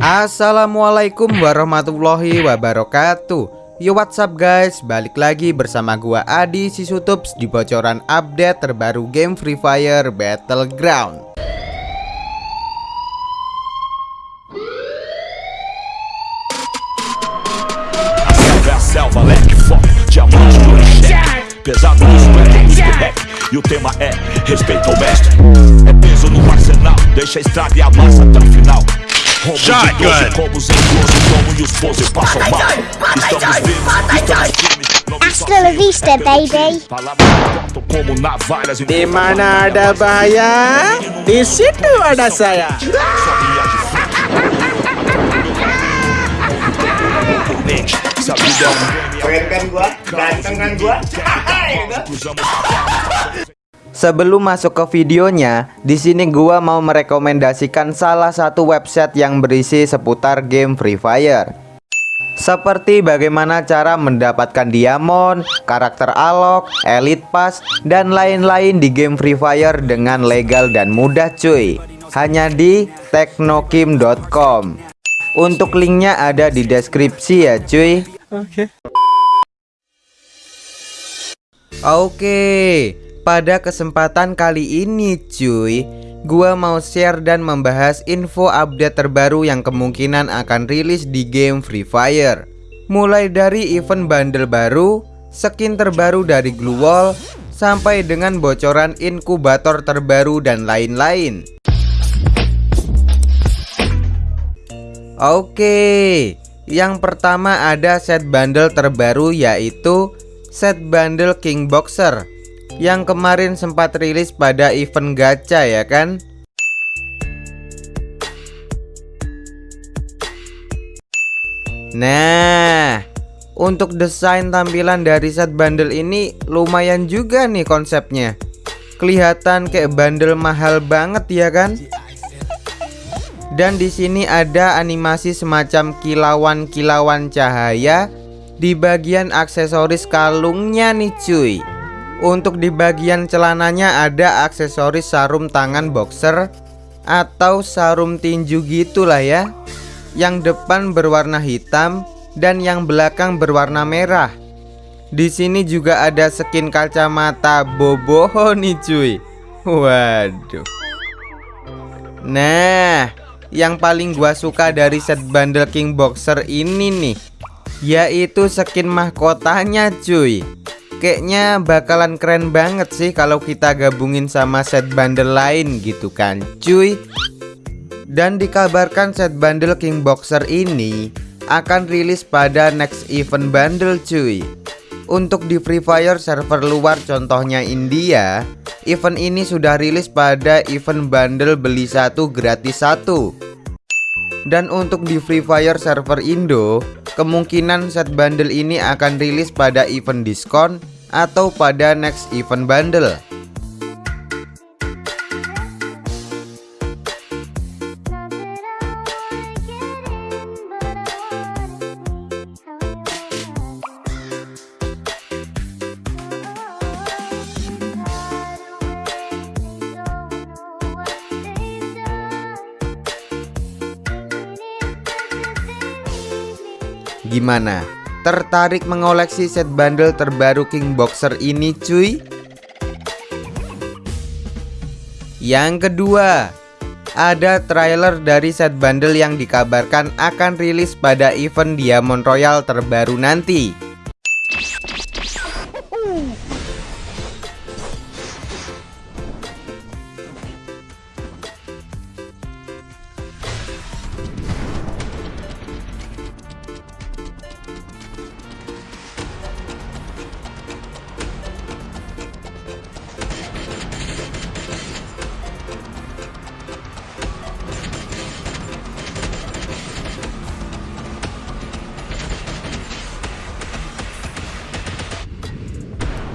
Assalamualaikum warahmatullahi wabarakatuh. Yo what's up guys? Balik lagi bersama gua Adi Sisutups Di bocoran update terbaru game Free Fire Battleground. Pesado E o tema é respeito ao mestre. É peso no arsenal, deixa a estrada e a massa até o final Roubo Shotgun. Combos em 12, os 12 passam mal. Estamos vivos, estamos firmes. Hasta la vista, baby. De manada baia, de situa da saia. Kelihatan gua, ganteng kan gua. Sebelum masuk ke videonya, di sini gua mau merekomendasikan salah satu website yang berisi seputar game Free Fire. Seperti bagaimana cara mendapatkan diamond, karakter alok, elite pass, dan lain-lain di game Free Fire dengan legal dan mudah cuy. Hanya di teknokim.com. Untuk linknya ada di deskripsi ya cuy. Oke. Okay. Oke. Okay. Pada kesempatan kali ini cuy Gua mau share dan membahas info update terbaru yang kemungkinan akan rilis di game Free Fire. Mulai dari event bundle baru, skin terbaru dari Glue Wall Sampai dengan bocoran inkubator terbaru dan lain-lain. Oke, yang pertama ada set bundle terbaru yaitu set bundle King Boxer yang kemarin sempat rilis pada event gacha ya kan? Nah untuk desain tampilan dari set bundle ini lumayan juga nih konsepnya. Kelihatan kayak bundle mahal banget ya kan? Dan di sini ada animasi semacam kilauan-kilauan cahaya di bagian aksesoris kalungnya nih cuy untuk di bagian celananya ada aksesoris sarung tangan boxer atau sarung tinju gitulah ya. Yang depan berwarna hitam dan yang belakang berwarna merah. Di sini juga ada skin kacamata boboho nih cuy. Waduh. Nah, yang paling gua suka dari set bundle King Boxer ini nih yaitu skin mahkotanya cuy Kayaknya bakalan keren banget sih kalau kita gabungin sama set bundle lain gitu kan cuy. Dan dikabarkan set bundle King Boxer ini akan rilis pada next event bundle cuy. Untuk di Free Fire server luar contohnya India Event ini sudah rilis pada event bundle beli satu gratis satu. Dan untuk di Free Fire server Indo Kemungkinan set bundle ini akan rilis pada event diskon atau pada next event bundle Gimana? Tertarik mengoleksi set bundle terbaru King Boxer ini cuy? Yang kedua Ada trailer dari set bundle yang dikabarkan akan rilis pada event Diamond Royal terbaru nanti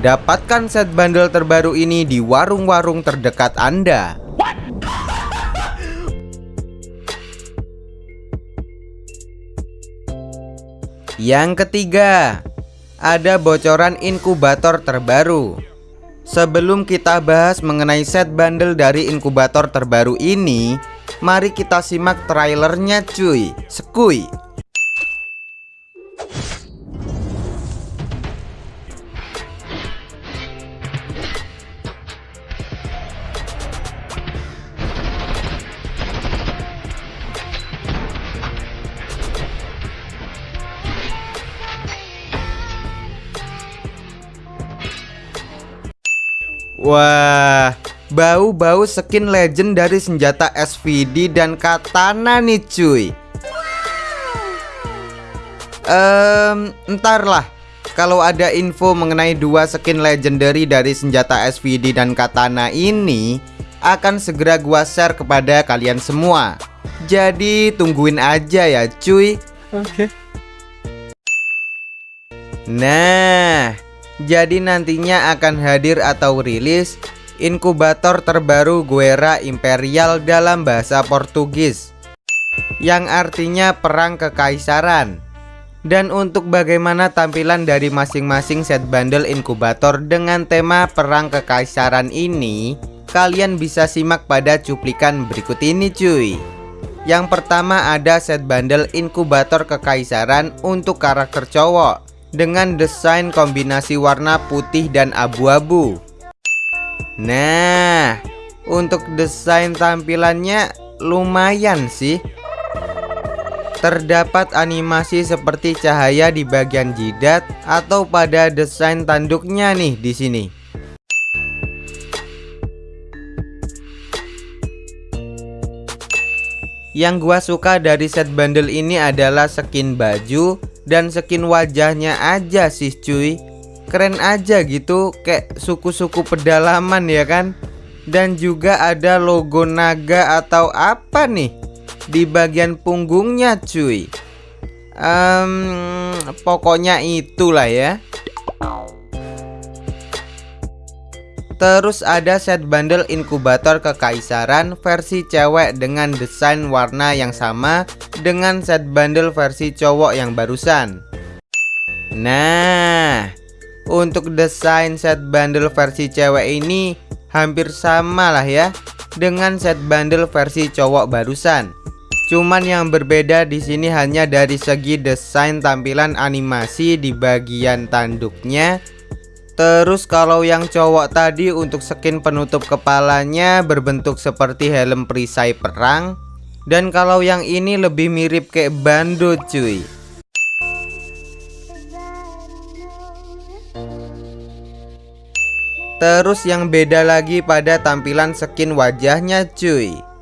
Dapatkan set bundle terbaru ini di warung-warung terdekat Anda. Yang ketiga, ada bocoran inkubator terbaru. Sebelum kita bahas mengenai set bundle dari inkubator terbaru ini, Mari kita simak trailernya cuy Sekui Wah, bau-bau skin legend dari senjata SVD dan katana nih cuy. Um, entar lah Kalau ada info mengenai dua skin legendary dari senjata SVD dan katana ini Akan segera gua share kepada kalian semua Jadi tungguin aja ya cuy Oke. Nah jadi nantinya akan hadir atau rilis inkubator terbaru Guerra Imperial dalam bahasa Portugis yang artinya perang kekaisaran. Dan untuk bagaimana tampilan dari masing-masing set bundle inkubator dengan tema perang kekaisaran ini, kalian bisa simak pada cuplikan berikut ini cuy. Yang pertama ada set bundle inkubator kekaisaran untuk karakter cowok dengan desain kombinasi warna putih dan abu-abu. Nah, untuk desain tampilannya lumayan sih. Terdapat animasi seperti cahaya di bagian jidat atau pada desain tanduknya nih di sini. Yang gua suka dari set bundle ini adalah skin baju dan skin wajahnya aja sih cuy. Keren aja gitu kayak suku-suku pedalaman ya kan. Dan juga ada logo naga atau apa nih di bagian punggungnya cuy um, Pokoknya itulah ya Terus ada set bundle inkubator kekaisaran versi cewek dengan desain warna yang sama dengan set bundle versi cowok yang barusan Nah Untuk desain set bundle versi cewek ini hampir sama lah ya dengan set bundle versi cowok barusan Cuman yang berbeda di sini hanya dari segi desain tampilan animasi di bagian tanduknya. Terus kalau yang cowok tadi untuk skin penutup kepalanya berbentuk seperti helm perisai perang. Dan kalau yang ini lebih mirip kayak bando cuy. Terus yang beda lagi pada tampilan skin wajahnya cuy.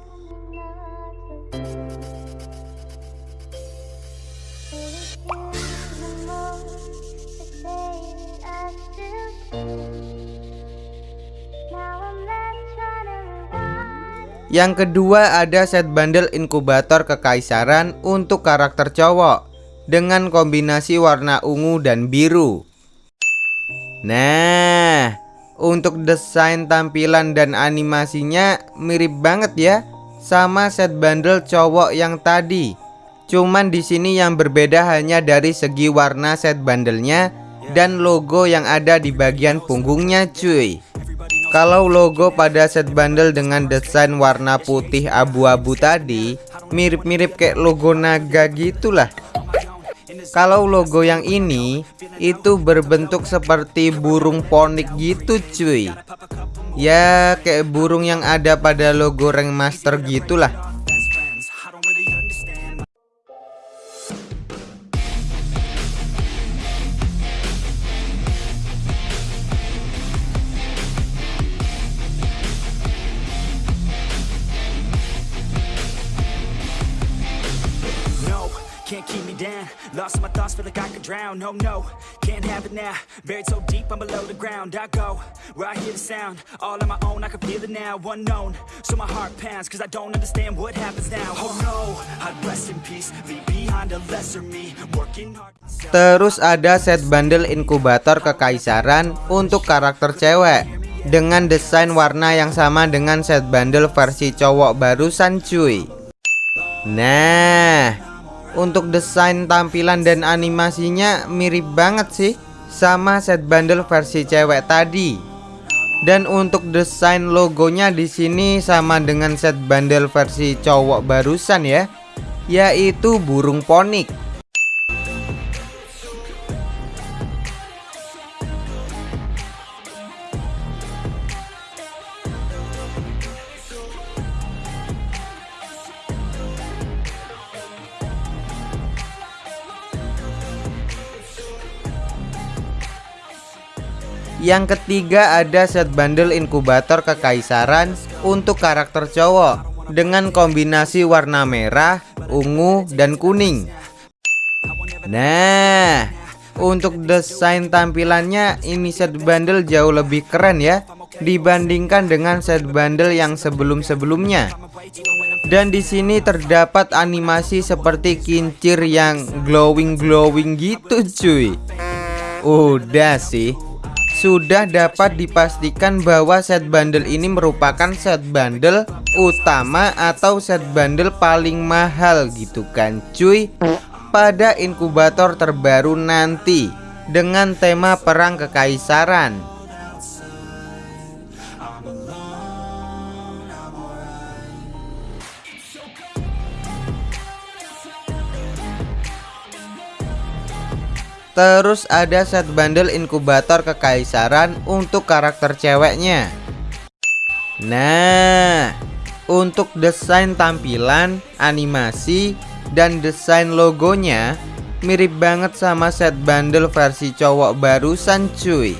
Yang kedua ada set bundle inkubator kekaisaran untuk karakter cowok dengan kombinasi warna ungu dan biru. Nah, untuk desain tampilan dan animasinya mirip banget ya sama set bundle cowok yang tadi. Cuman di sini yang berbeda hanya dari segi warna set bundlenya dan logo yang ada di bagian punggungnya cuy. Kalau logo pada set bundle dengan desain warna putih abu-abu tadi Mirip-mirip kayak logo naga gitulah. Kalau logo yang ini Itu berbentuk seperti burung ponik gitu cuy. Ya kayak burung yang ada pada logo rank master gitulah down Lost my thoughts, feel like I could drown. No, no, can't have it now. Buried so deep, I'm below the ground. I go, where I hear the sound. All on my own, I can feel it now. Unknown, so my heart pounds Cause I don't understand what happens now. Oh no, I'd rest in peace Leave behind a lesser me. Working hard Terus ada set bundle inkubator kekaisaran Untuk karakter cewek. Dengan desain warna yang sama dengan set bundle versi cowok barusan cuy. Nah untuk desain tampilan dan animasinya mirip banget sih Sama set bundle versi cewek tadi Dan untuk desain logonya di sini sama dengan set bundle versi cowok barusan ya, yaitu burung ponik. Yang ketiga ada set bundle inkubator kekaisaran untuk karakter cowok dengan kombinasi warna merah, ungu, dan kuning. Nah, untuk desain tampilannya ini set bundle jauh lebih keren ya dibandingkan dengan set bundle yang sebelum-sebelumnya. Dan di sini terdapat animasi seperti kincir yang glowing-glowing gitu cuy. Udah sih sudah dapat dipastikan bahwa set bundle ini merupakan set bundle utama atau set bundle paling mahal gitu kan cuy. Pada inkubator terbaru nanti dengan tema perang kekaisaran Terus ada set bundle inkubator kekaisaran untuk karakter ceweknya. Nah Untuk desain tampilan, animasi, dan desain logonya Mirip banget sama set bundle versi cowok barusan cuy.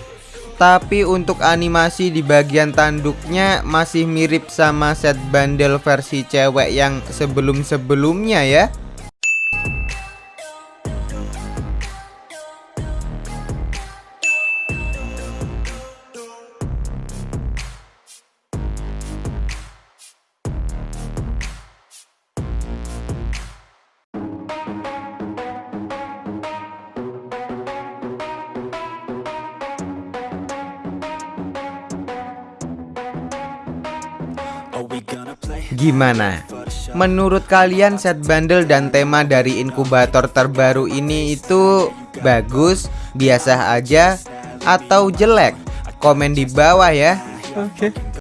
Tapi untuk animasi di bagian tanduknya masih mirip sama set bundle versi cewek yang sebelum-sebelumnya ya Gimana? Menurut kalian set bundle dan tema dari inkubator terbaru ini itu bagus, biasa aja, atau jelek? Komen di bawah ya. Oke. Okay.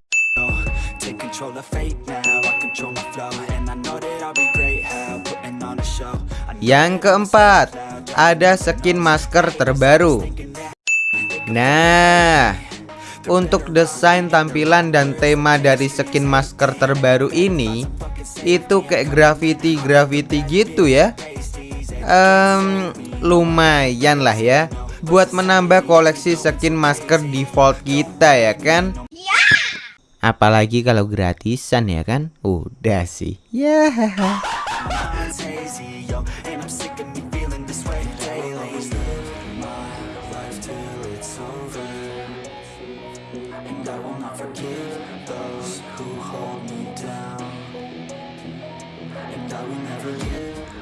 Yang keempat, ada skin masker terbaru. Nah, untuk desain tampilan dan tema dari skin masker terbaru ini Itu kayak graffiti-graffiti gitu ya. Um, Lumayan lah ya. Buat menambah koleksi skin masker default kita ya kan? Apalagi kalau gratisan ya kan? Udah sih. Ya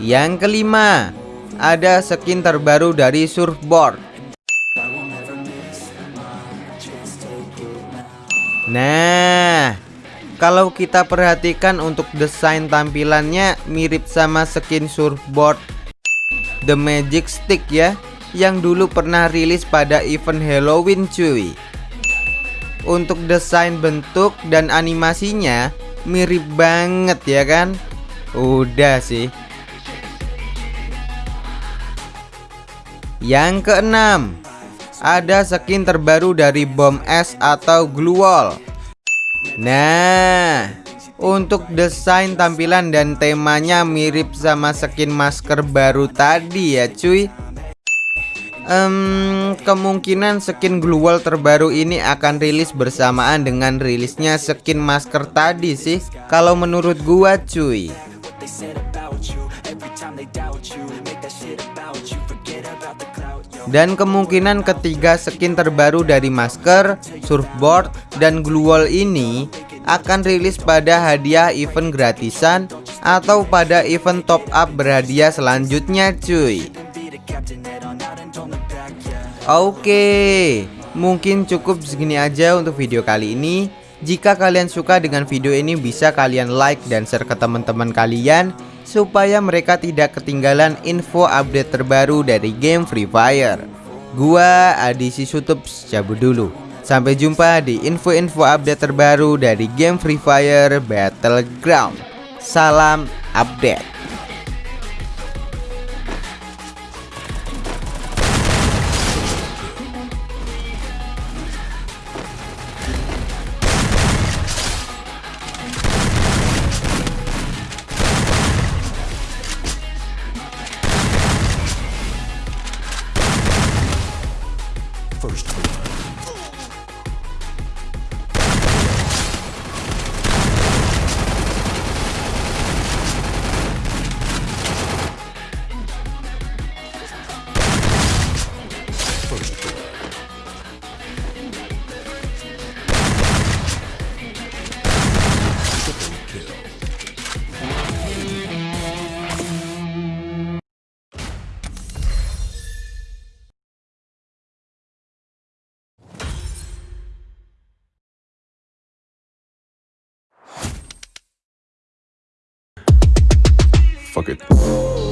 Yang kelima, ada skin terbaru dari surfboard. Nah, kalau kita perhatikan untuk desain tampilannya mirip sama skin surfboard The Magic Stick ya, yang dulu pernah rilis pada event Halloween cuy. Untuk desain bentuk dan animasinya mirip banget ya kan? Udah sih. Yang keenam Ada skin terbaru dari bom es atau glue wall Nah Untuk desain tampilan dan temanya mirip sama skin masker baru tadi ya cuy. Um, Kemungkinan skin glue wall terbaru ini akan rilis bersamaan dengan rilisnya skin masker tadi sih Kalau menurut gua cuy dan kemungkinan ketiga skin terbaru dari masker, surfboard, dan glue wall ini akan rilis pada hadiah event gratisan atau pada event top up berhadiah selanjutnya cuy. Oke mungkin cukup segini aja untuk video kali ini. Jika kalian suka dengan video ini bisa kalian like dan share ke teman-teman kalian supaya mereka tidak ketinggalan info update terbaru dari game Free Fire. Gua Adi Sutup cabut dulu. Sampai jumpa di info-info update terbaru dari game Free Fire Battleground. Salam update. Fuck it.